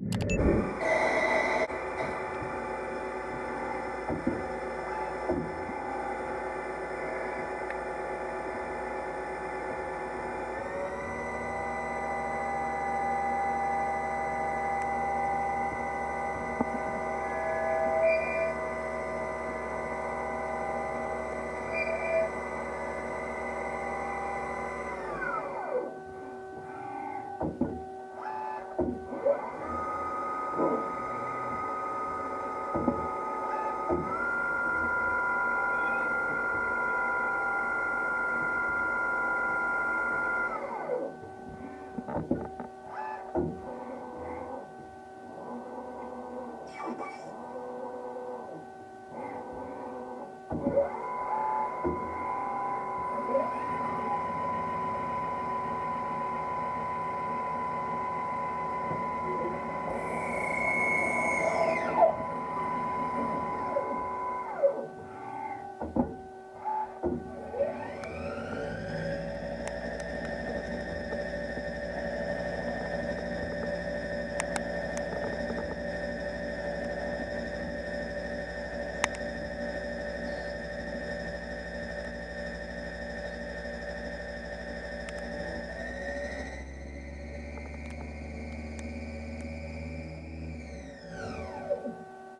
you